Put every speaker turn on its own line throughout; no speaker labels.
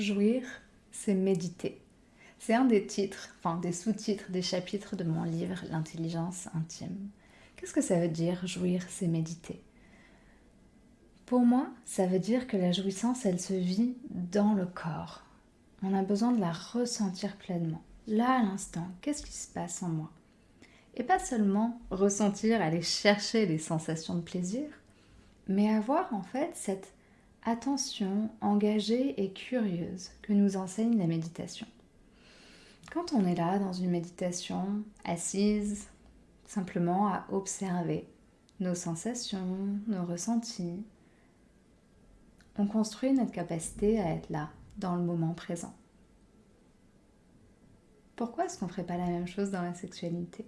Jouir, c'est méditer. C'est un des titres, enfin des sous-titres des chapitres de mon livre L'intelligence intime. Qu'est-ce que ça veut dire jouir, c'est méditer? Pour moi, ça veut dire que la jouissance, elle se vit dans le corps. On a besoin de la ressentir pleinement. Là, à l'instant, qu'est-ce qui se passe en moi? Et pas seulement ressentir, aller chercher les sensations de plaisir, mais avoir en fait cette attention engagée et curieuse que nous enseigne la méditation. Quand on est là dans une méditation, assise, simplement à observer nos sensations, nos ressentis, on construit notre capacité à être là, dans le moment présent. Pourquoi est-ce qu'on ne ferait pas la même chose dans la sexualité?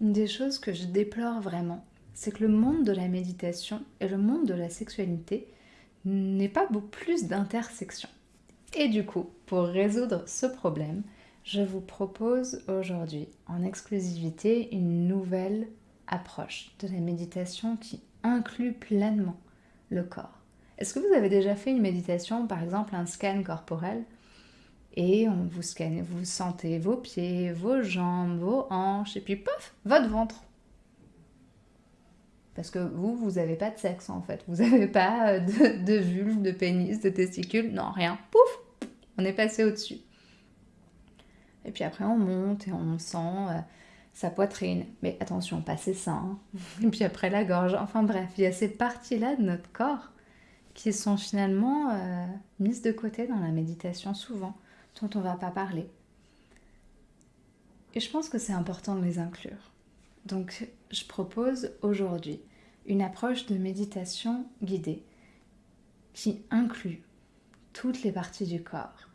Une des choses que je déplore vraiment, c'est que le monde de la méditation et le monde de la sexualité n'est pas beaucoup plus d'intersection. Et du coup, pour résoudre ce problème, je vous propose aujourd'hui en exclusivité une nouvelle approche de la méditation qui inclut pleinement le corps. Est-ce que vous avez déjà fait une méditation, par exemple un scan corporel, et on vous scanne, vous sentez vos pieds, vos jambes, vos hanches, et puis pof, votre ventre parce que vous, vous n'avez pas de sexe en fait. Vous n'avez pas euh, de, vulve, de pénis, de testicules. Non, rien. Pouf On est passé au-dessus. Et puis après, on monte et on sent euh, sa poitrine. Mais attention, pas ses seins. Et puis après, la gorge. Enfin bref, il y a ces parties-là de notre corps qui sont finalement euh, mises de côté dans la méditation souvent, dont on ne va pas parler. Et je pense que c'est important de les inclure. Donc, je propose aujourd'hui une approche de méditation guidée qui inclut toutes les parties du corps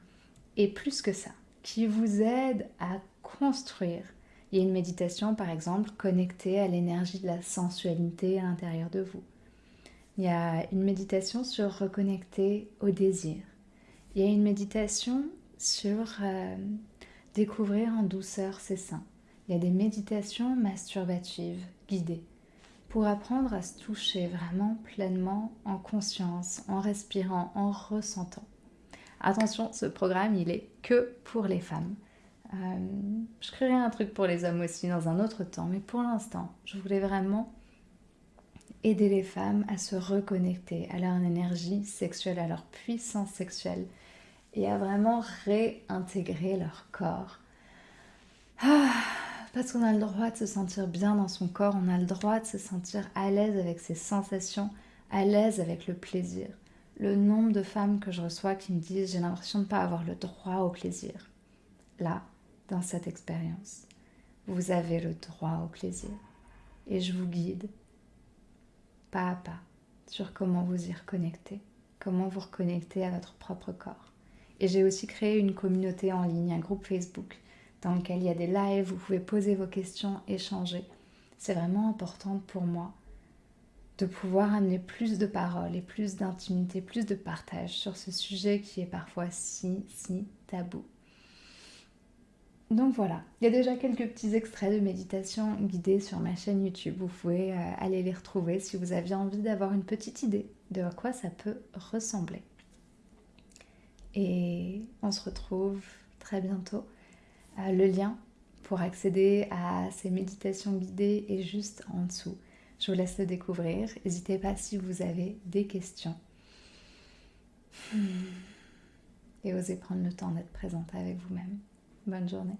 et plus que ça, qui vous aide à construire. Il y a une méditation par exemple connectée à l'énergie de la sensualité à l'intérieur de vous. Il y a une méditation sur reconnecter au désir. Il y a une méditation sur euh, découvrir en douceur ses seins. Il y a des méditations masturbatives guidées pour apprendre à se toucher vraiment pleinement en conscience, en respirant, en ressentant. Attention, ce programme, il est que pour les femmes. Euh, je créerai un truc pour les hommes aussi dans un autre temps, mais pour l'instant, je voulais vraiment aider les femmes à se reconnecter à leur énergie sexuelle, à leur puissance sexuelle et à vraiment réintégrer leur corps. Ah, parce qu'on a le droit de se sentir bien dans son corps, on a le droit de se sentir à l'aise avec ses sensations, à l'aise avec le plaisir. Le nombre de femmes que je reçois qui me disent j'ai l'impression de ne pas avoir le droit au plaisir. Là, dans cette expérience, vous avez le droit au plaisir. Et je vous guide pas à pas sur comment vous y reconnecter, comment vous reconnecter à votre propre corps. Et j'ai aussi créé une communauté en ligne, un groupe Facebook dans lequel il y a des lives, vous pouvez poser vos questions, échanger. C'est vraiment important pour moi de pouvoir amener plus de paroles et plus d'intimité, plus de partage sur ce sujet qui est parfois si, si tabou. Donc voilà, il y a déjà quelques petits extraits de méditation guidée sur ma chaîne YouTube. Vous pouvez euh, aller les retrouver si vous aviez envie d'avoir une petite idée de à quoi ça peut ressembler. Et on se retrouve très bientôt le lien pour accéder à ces méditations guidées est juste en dessous. Je vous laisse le découvrir. N'hésitez pas si vous avez des questions. Et osez prendre le temps d'être présente avec vous-même. Bonne journée.